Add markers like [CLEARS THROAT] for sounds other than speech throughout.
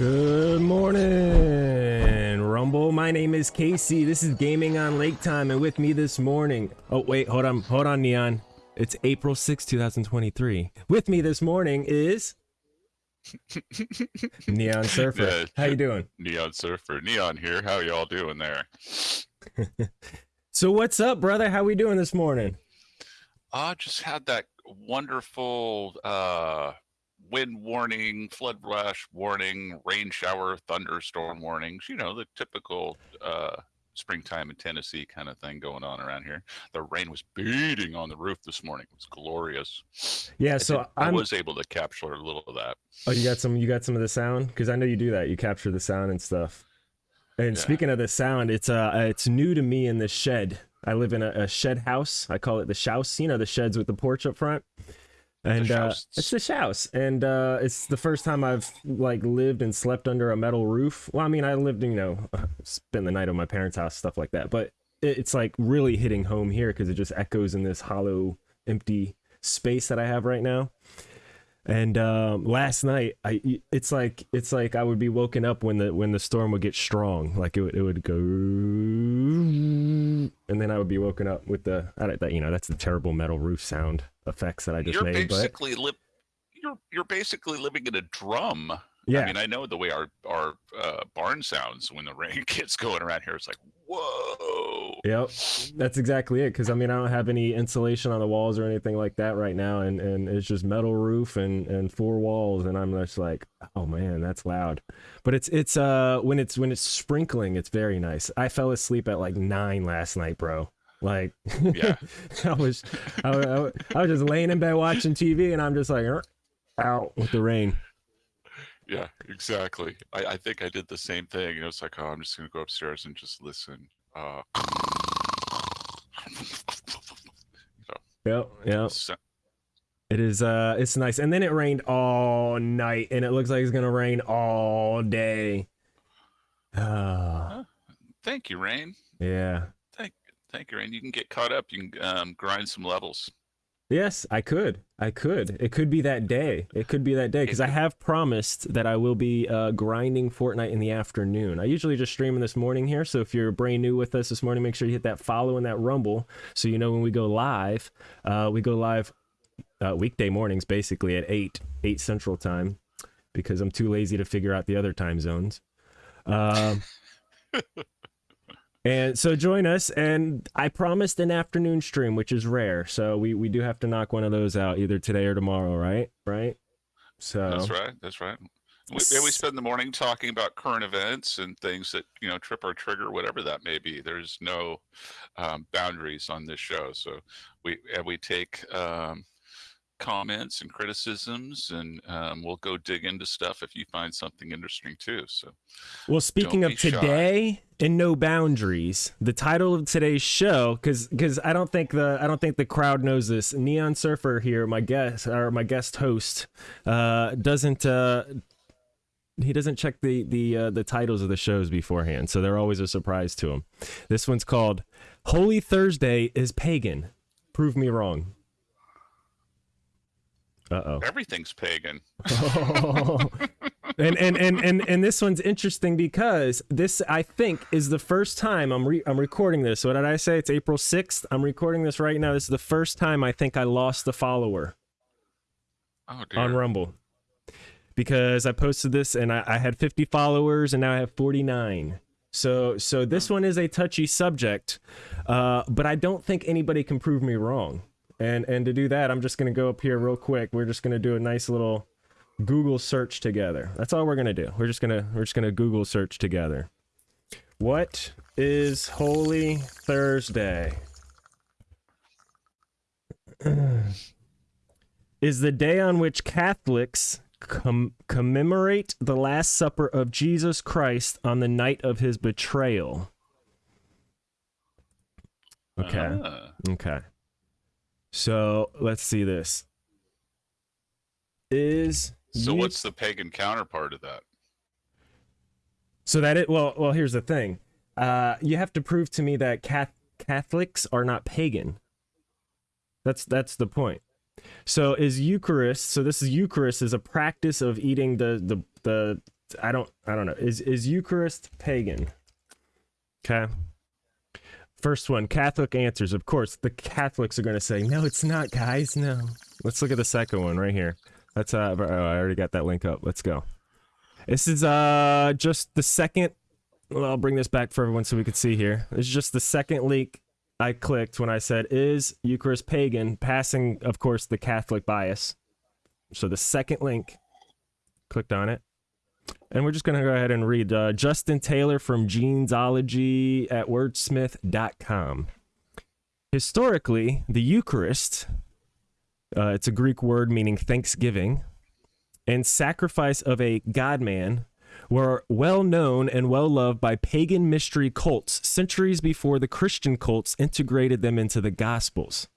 Good morning, Rumble. My name is Casey. This is Gaming on Lake Time, and with me this morning. Oh, wait, hold on, hold on, Neon. It's April 6, 2023. With me this morning is. [LAUGHS] Neon Surfer. Yeah. How you doing? Neon Surfer. Neon here. How y'all doing there? [LAUGHS] So what's up, brother? How we doing this morning? I just had that wonderful uh, wind warning, flood rush warning, rain shower, thunderstorm warnings. You know, the typical uh, springtime in Tennessee kind of thing going on around here. The rain was beating on the roof this morning. It was glorious. Yeah, I so I I'm. was able to capture a little of that. Oh, you got some. You got some of the sound because I know you do that. You capture the sound and stuff. And Yeah. speaking of the sound, it's uh, it's new to me in this shed. I live in a, a shed house. I call it the shouse. You know the sheds with the porch up front. And uh, it's the shouse, and uh, it's the first time I've like lived and slept under a metal roof. Well, I mean, I lived, you know, [LAUGHS] spent the night at my parents' house, stuff like that. But it's like really hitting home here because it just echoes in this hollow, empty space that I have right now. And um, last night, I it's like it's like I would be woken up when the when the storm would get strong, like it would, it would go, and then I would be woken up with the that you know that's the terrible metal roof sound effects that I just you're made. But basically li- you're you're basically living in a drum. yeah, I mean, I know the way our our uh, barn sounds when the rain [LAUGHS] gets going around here. It's like, whoa. Yep, that's exactly it. Because I mean, I don't have any insulation on the walls or anything like that right now, and and it's just metal roof and and four walls, and I'm just like, oh man, that's loud. But it's it's uh when it's when it's sprinkling, it's very nice. I fell asleep at like nine last night, bro. Like, Yeah. [LAUGHS] I was I, I, I was just laying in bed watching TV, and I'm just like, out with the rain. Yeah, exactly. I, I think I did the same thing. You know, it's like, oh, I'm just gonna go upstairs and just listen. Uh, [LAUGHS] Yep, yep. so- It is uh it's nice. And then it rained all night and it looks like it's gonna rain all day. Uh, thank you, Rain. yeah. Thank, thank you, Rain. You can get caught up. You can um, grind some levels. Yes, I could. I could. It could be that day. It could be that day because I have promised that I will be uh, grinding Fortnite in the afternoon. I usually just stream in this morning here. So if you're brand new with us this morning, make sure you hit that follow and that rumble so you know when we go live. Uh, we go live uh, weekday mornings, basically at eight eight Central Time, because I'm too lazy to figure out the other time zones. Um, [LAUGHS] and so join us. And I promised an afternoon stream, which is rare. So we, we do have to knock one of those out either today or tomorrow, right? Right. So That's right. That's right. We, we spend the morning talking about current events and things that you know trip our trigger, whatever that may be. There's no um, boundaries on this show, so we and we take um, comments and criticisms, and um, we'll go dig into stuff if you find something interesting too. So Well, speaking of be shy. today and no boundaries, the title of today's show, because because I don't think the I don't think the crowd knows this. Neon Surfer here, my guest or my guest host, uh, doesn't uh, he doesn't check the the uh, the titles of the shows beforehand, so they're always a surprise to him. This one's called "Holy Thursday is Pagan." Prove me wrong. Uh oh. everything's pagan. [LAUGHS] and, and and and and this one's interesting because this I think is the first time I'm re- I'm recording this. What did I say? It's April 6th. I'm recording this right now. This is the first time I think I lost a follower Oh dear. on Rumble. Because I posted this and I, I had 50 followers and now I have 49. So so this one is a touchy subject, uh, but I don't think anybody can prove me wrong. And and to do that, I'm just gonna go up here real quick. We're just gonna do a nice little Google search together. That's all we're gonna do. We're just gonna we're just gonna Google search together. What is Holy Thursday? [CLEARS THROAT] is the day on which Catholics com- commemorate the Last Supper of Jesus Christ on the night of his betrayal. Okay. Ah. Okay. So let's see this. Is so ye- what's the pagan counterpart of that? so that it well well here's the thing. Uh, you have to prove to me that Cath- Catholics are not pagan. That's that's the point. So is Eucharist? So this is Eucharist is a practice of eating the the the I don't I don't know. Is is Eucharist pagan? Okay. First one, Catholic answers. Of course, the Catholics are going to say, "No, it's not, guys. No." Let's look at the second one right here. That's uh, oh, I already got that link up. Let's go. This is uh just the second. Well, I'll bring this back for everyone so we can see here. This is just the second link I clicked when I said, "Is Eucharist pagan?" Passing, of course, the Catholic bias. So the second link, clicked on it. And we're just going to go ahead and read uh, Justin Taylor from Genealogy at wordsmith.com. Historically, the Eucharist, uh, it's a Greek word meaning thanksgiving, and sacrifice of a God man were well known and well loved by pagan mystery cults centuries before the Christian cults integrated them into the Gospels.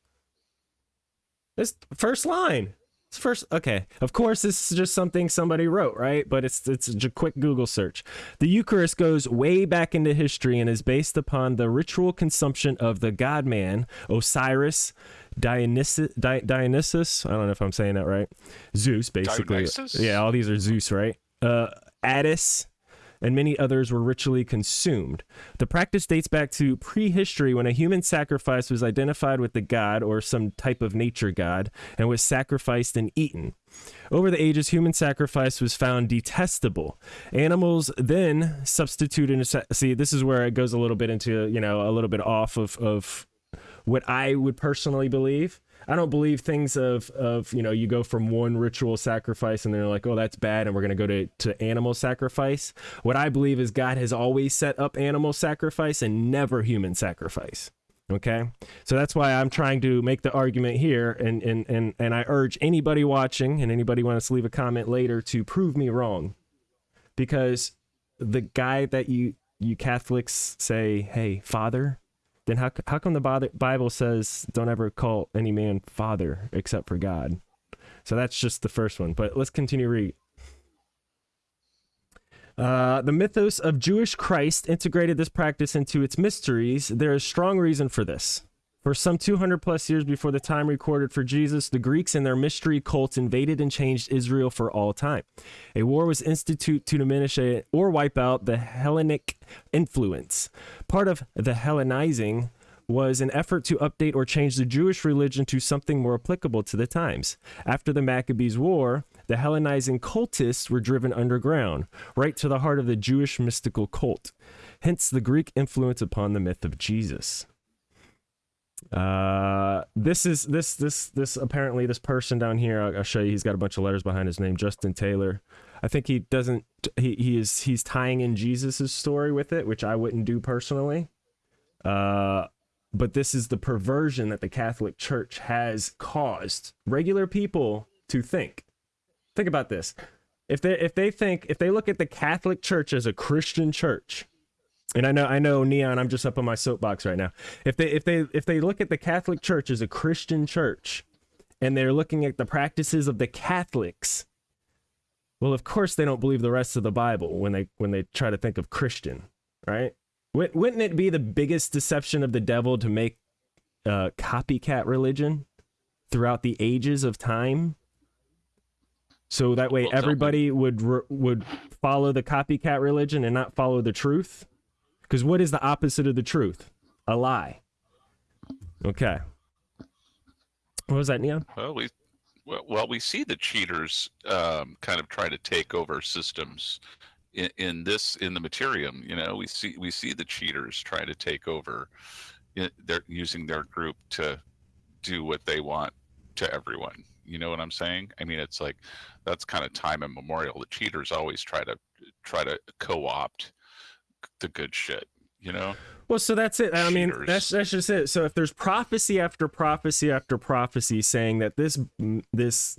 This first line first okay. Of course this is just something somebody wrote right? But it's it's a quick google search. The eucharist goes way back into history and is based upon the ritual consumption of the god man osiris dionysus Di- dionysus? I don't know if i'm saying that right. Zeus basically. Dionysus? yeah all these are zeus right? Uh Attis, and many others were ritually consumed. The practice dates back to prehistory when a human sacrifice was identified with the god or some type of nature god and was sacrificed and eaten. Over the ages, human sacrifice was found detestable. Animals then substituted. See, this is where it goes a little bit into, you know, a little bit off of, of what I would personally believe. I don't believe things of of you know you go from one ritual sacrifice and they're like oh that's bad and we're gonna go to to animal sacrifice. What I believe is God has always set up animal sacrifice and never human sacrifice. Okay, so that's why I'm trying to make the argument here, and and and and I urge anybody watching and anybody wants to leave a comment later to prove me wrong, because the guy that you you Catholics say, hey, Father, then how, how come the Bible says don't ever call any man father except for God? So that's just the first one. But let's continue read. Uh, the mythos of Jewish Christ integrated this practice into its mysteries. There is strong reason for this. For some 200 plus years before the time recorded for Jesus, the Greeks and their mystery cults invaded and changed Israel for all time. A war was instituted to diminish a, or wipe out the Hellenic influence. Part of the Hellenizing was an effort to update or change the Jewish religion to something more applicable to the times. After the Maccabees War, the Hellenizing cultists were driven underground, right to the heart of the Jewish mystical cult. Hence the Greek influence upon the myth of Jesus. Uh, this is this this this apparently this person down here. I'll, I'll, show you. He's got a bunch of letters behind his name. Justin Taylor. I think he doesn't. He he is he's tying in Jesus's story with it, which I wouldn't do personally. Uh, but this is the perversion that the Catholic Church has caused regular people to think. Think about this. If they if they think if they look at the Catholic Church as a Christian church, and I know I know Neon, I'm just up on my soapbox right now. If they if they if they look at the Catholic Church as a Christian church and they're looking at the practices of the Catholics, well, of course they don't believe the rest of the Bible when they when they try to think of Christian, right? Wouldn't it be the biggest deception of the devil to make a copycat religion throughout the ages of time? So that way everybody would would follow the copycat religion and not follow the truth. Because what is the opposite of the truth? A lie. Okay. What was that, Neon? Well, we well we see the cheaters um, kind of try to take over systems in, in, this in the materium. You know, we see we see the cheaters try to take over. They're using their group to do what they want to everyone. You know what I'm saying? I mean, it's like that's kind of time immemorial. The cheaters always try to try to co-opt the good shit, you know? Well, so that's it. I mean, that's that's just it. So if there's prophecy after prophecy after prophecy saying that this this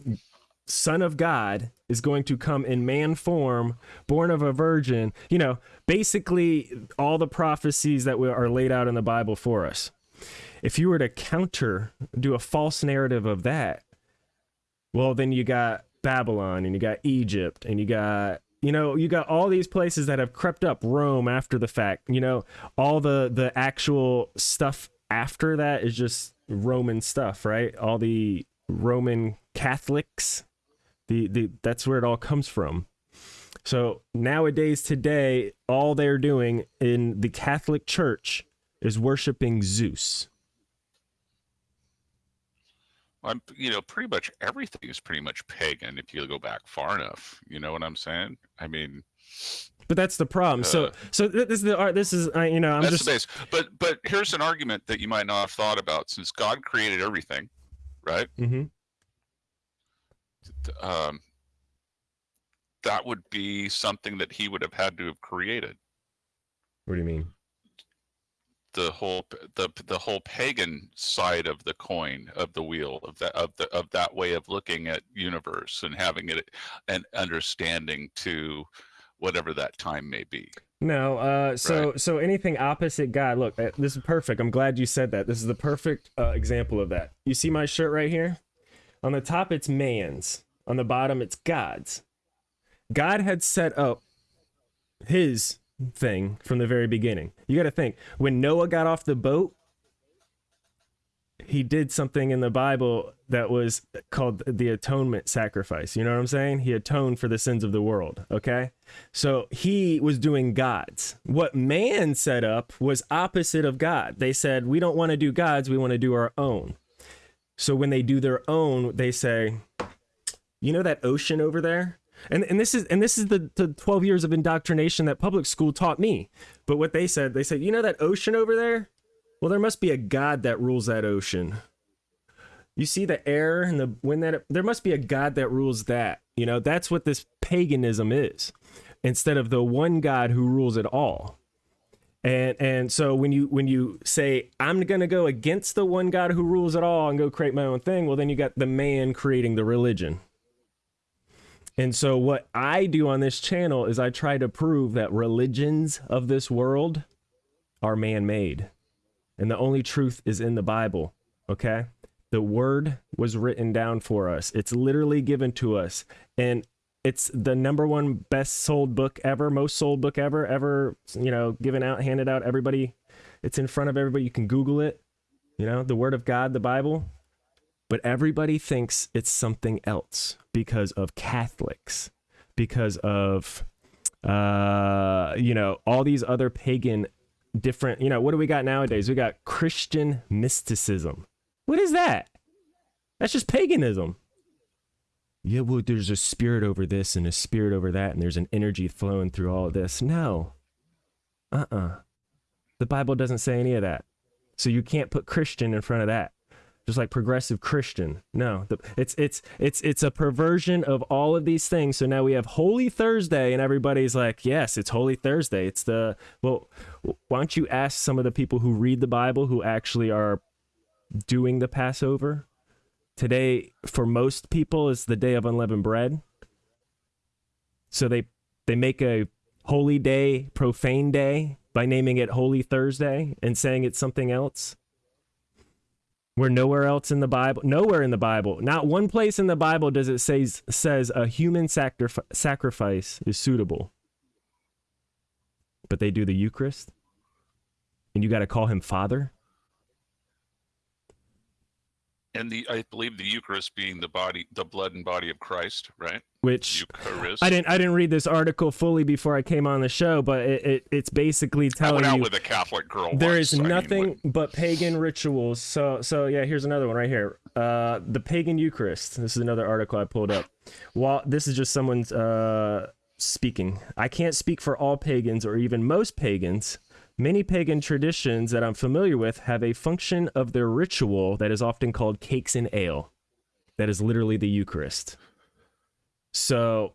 son of God is going to come in man form, born of a virgin, you know, basically all the prophecies that are laid out in the Bible for us. If you were to counter, do a false narrative of that, well, then you got Babylon and you got Egypt and you got you know you got all these places that have crept up rome after the fact you know all the the actual stuff after that is just roman stuff right all the roman catholics the, the that's where it all comes from So nowadays, today, all they're doing in the Catholic Church is worshiping Zeus. I'm, you know, pretty much everything is pretty much pagan if you go back far enough. You know what I'm saying? I mean, but that's the problem. Uh, so, so this is the art. This is, uh, you know, I'm that's just. The base. But, but here's an argument that you might not have thought about. Since God created everything, right? Mm-hmm. Um, that would be something that he would have had to have created. What do you mean? The whole the the whole pagan side of the coin of the wheel of that of the of that way of looking at universe and having it an understanding to whatever that time may be. No uh so right? so anything opposite god look uh, this is perfect. I'm glad you said that. This is the perfect uh, example of that. You see my shirt right here? On the top it's man's. On the bottom it's god's. God had set up his thing from the very beginning. You got to think when Noah got off the boat, he did something in the Bible that was called the atonement sacrifice. You know what I'm saying? He atoned for the sins of the world. Okay. So he was doing God's. What man set up was opposite of God. They said, we don't want to do God's, we want to do our own. So when they do their own, they say, you know that ocean over there? And and this is and this is the, the 12 years of indoctrination that public school taught me. But what they said, they said, you know that ocean over there? Well, there must be a god that rules that ocean. You see the air and the wind that there must be a god that rules that. You know, that's what this paganism is. Instead of the one God who rules it all. And and so when you when you say I'm going to go against the one God who rules it all and go create my own thing, well then you got the man creating the religion. And so, what I do on this channel is I try to prove that religions of this world are man made. And the only truth is in the Bible. Okay. The word was written down for us, it's literally given to us. And it's the number one best sold book ever, most sold book ever, ever, you know, given out, handed out. Everybody, it's in front of everybody. You can Google it. You know, the word of God, the Bible but everybody thinks it's something else because of Catholics, because of uh, you know all these other pagan different. You know what do we got nowadays? We got Christian mysticism. What is that? That's just paganism. Yeah, well, there's a spirit over this and a spirit over that, and there's an energy flowing through all of this. No. Uh uh-uh. uh. The Bible doesn't say any of that. So you can't put Christian in front of that just like progressive Christian. No, the, it's it's it's it's a perversion of all of these things. So now we have Holy Thursday, and everybody's like, "Yes, it's Holy Thursday." It's the well. Why don't you ask some of the people who read the Bible who actually are doing the Passover? Today, for most people, is the day of unleavened bread. So they they make a holy day, profane day by naming it Holy Thursday and saying it's something else. Where nowhere else in the Bible, nowhere in the Bible, not one place in the Bible does it say says a human sacrif- sacrifice is suitable. But they do the Eucharist, and you got to call him Father. And the I believe the Eucharist being the body, the blood and body of Christ, right? Which Eucharist. I didn't I didn't read this article fully before I came on the show, but it, it it's basically telling I went you out with a Catholic girl. There once, is nothing I mean, but pagan rituals. So so yeah, here's another one right here. Uh, the pagan Eucharist. This is another article I pulled up. While this is just someone's uh speaking. I can't speak for all pagans or even most pagans Many pagan traditions that I'm familiar with have a function of their ritual that is often called cakes and ale. That is literally the Eucharist. So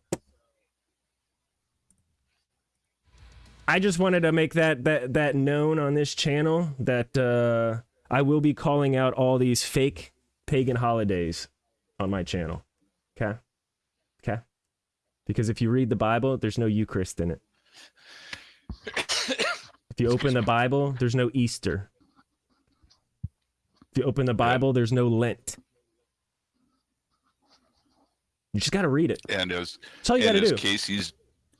I just wanted to make that that that known on this channel that uh, I will be calling out all these fake pagan holidays on my channel. Okay? Okay? Because if you read the Bible, there's no Eucharist in it. If you open the Bible, there's no Easter. If you open the Bible, there's no Lent. You just got to read it. And as That's all you got to do. Casey's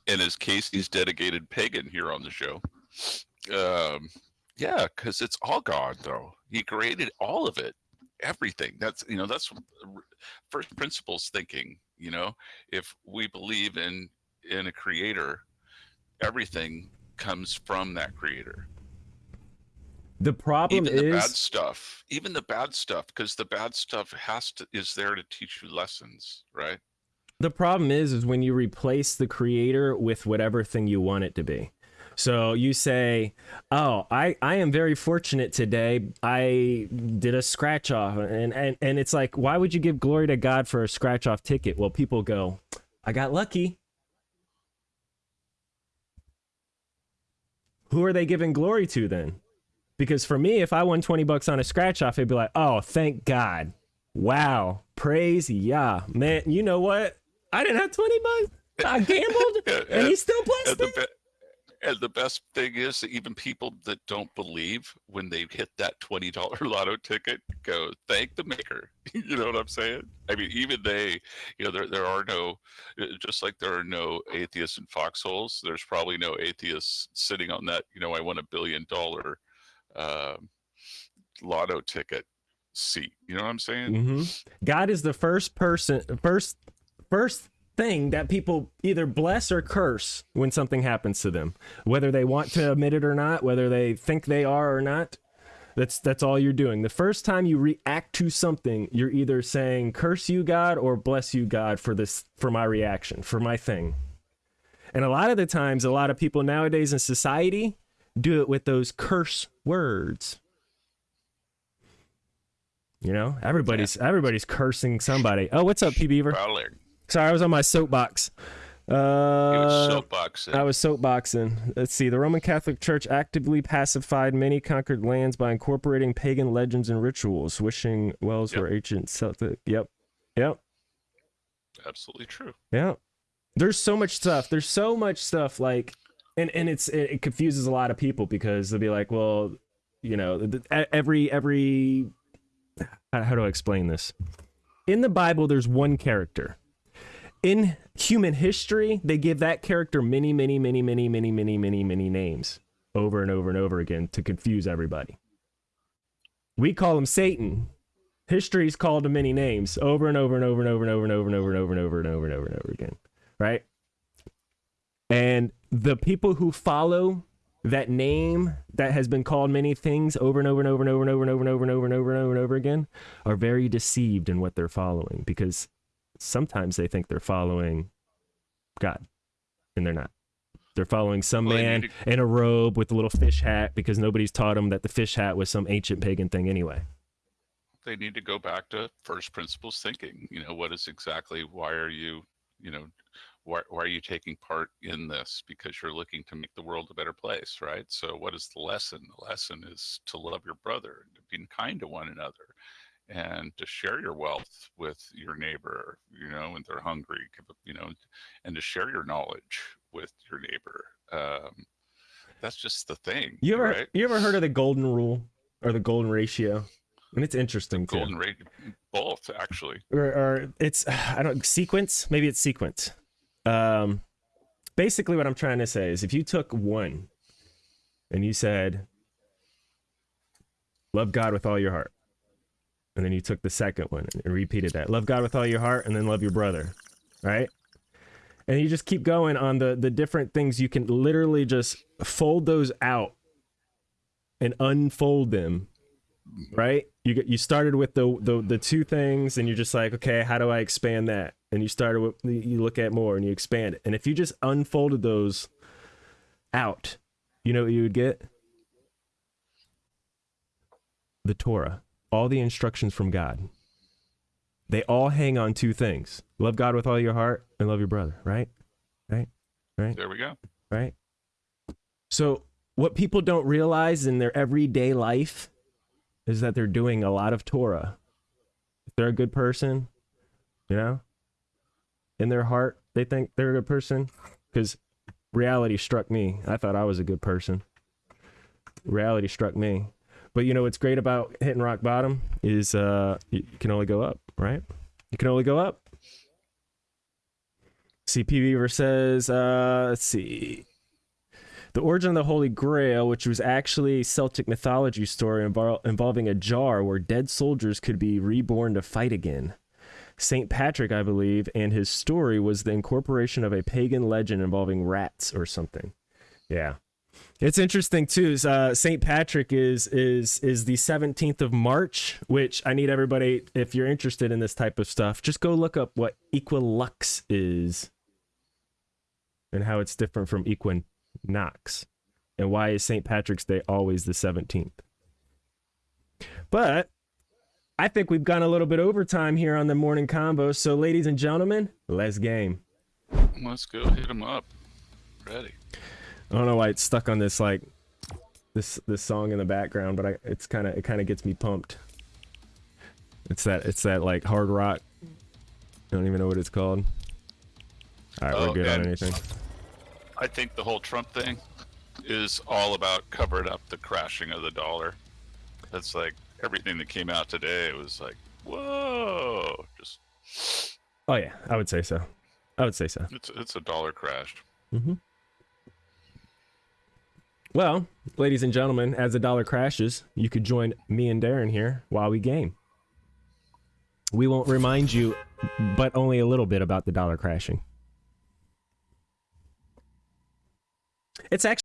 and as Casey's dedicated pagan here on the show. Um, yeah, because it's all God, though. He created all of it, everything. That's you know that's first principles thinking. You know, if we believe in in a creator, everything comes from that creator. The problem even the is bad stuff, even the bad stuff, because the bad stuff has to is there to teach you lessons, right? the problem is is when you replace the creator with whatever thing you want it to be. So you say, "Oh, I I am very fortunate today. I did a scratch off." And and and it's like, "Why would you give glory to God for a scratch off ticket?" Well, people go, "I got lucky." Who are they giving glory to then? Because for me, if I won 20 bucks on a scratch off, it'd be like, "Oh, thank God." Wow. Praise yeah. Man, you know what? I didn't have 20 bucks. I gambled and he still blessed me. And the best thing is that even people that don't believe when they hit that twenty dollar [LAUGHS] lotto ticket go thank the maker. [LAUGHS] you know what I'm saying? I mean, even they, you know, there there are no, uh, just like there are no atheists in foxholes. There's probably no atheists sitting on that. You know, I won a billion dollar um, lotto ticket seat. You know what I'm saying? hmm God is the first person, first, first thing that people either bless or curse when something happens to them, whether they want to admit it or not, whether they think they are or not. That's that's all you're doing. The first time you react to something, you're either saying curse you God or bless you God for this for my reaction, for my thing. And a lot of the times a lot of people nowadays in society do it with those curse words. You know, everybody's everybody's cursing somebody. Oh, what's up, P Beaver? Probably. Sorry, I was on my soapbox. Was Uh, soapboxing. I was soapboxing. Let's see. The Roman Catholic Church actively pacified many conquered lands by incorporating pagan legends and rituals, wishing wells Yep. were ancient Celtic. Yep. Yep. Absolutely true. Yeah. There's so much stuff. There's so much stuff like and and it's it, it confuses a lot of people because they'll be like, well, you know, every every how, how do I explain this? In the Bible there's one character. In human history, they give that character many many many many many many many many names over and over and over again to confuse everybody. We call him Satan. History's called him many names over and over and over and over and over and over and over and over and over and over and over and over again. Right? And the people who follow that name that has been called many things over and over and over and over and over and over and over and over and over and over and over again are very deceived in what they're following because sometimes they think they're following God and they're not. They're following some Well, man need in a robe with a little fish hat because nobody's taught them that the fish hat was some ancient pagan thing anyway. they need to go back to first principles thinking you know what is exactly why are you you know why, why are you taking part in this because you're looking to make the world a better place right so what is the lesson the lesson is to love your brother and to be kind to one another and to share your wealth with your neighbor you know when they're hungry you know and to share your knowledge with your neighbor um, that's just the thing You ever right you ever heard of the golden rule or the golden ratio? And it's interesting too. golden ratio, both actually or, or it's [SIGHS] I don't sequence. Maybe it's sequence. Um, basically, what I'm trying to say is, if you took one and you said, "Love God with all your heart," and then you took the second one and repeated that, "Love God with all your heart," and then love your brother, right? And you just keep going on the the different things. You can literally just fold those out and unfold them right? You get you started with the, the the two things and you're just like okay how do i expand that? And you started with you look at more and you expand it. And if you just unfolded those out you know what you would get? The torah all the instructions from god they all hang on two things love god with all your heart and love your brother right right right there we go right? So, what people don't realize in their everyday life is that they're doing a lot of Torah. If they're a good person, you know, in their heart, they think they're a good person because reality struck me. I thought I was a good person. Reality struck me. But you know what's great about hitting rock bottom is uh, you can only go up, right? You can only go up. CP Beaver says, uh, let's see. The origin of the Holy Grail, which was actually a Celtic mythology story invol- involving a jar where dead soldiers could be reborn to fight again. St. Patrick, I believe, and his story was the incorporation of a pagan legend involving rats or something. Yeah. It's interesting too. Uh, St. Patrick is is is the 17th of March, which I need everybody if you're interested in this type of stuff, just go look up what equilux is and how it's different from equinox and why is St. Patrick's Day always the 17th. But I think we've gone a little bit overtime here on the morning combo. So, ladies and gentlemen, let's game. Let's go hit them up. Ready. I don't know why it's stuck on this like this this song in the background, but I it's kind of it kind of gets me pumped. It's that it's that like hard rock. I don't even know what it's called. All right, Oh, we're good on anything. I think the whole Trump thing is all about covering up the crashing of the dollar. That's like everything that came out today. It was like, whoa, just Oh yeah, I would say so. I would say so. it's it's a dollar crash. Mm-hmm. Well, ladies and gentlemen, as the dollar crashes, you could join me and Darren here while we game. We won't remind you, but only a little bit about the dollar crashing. It's actually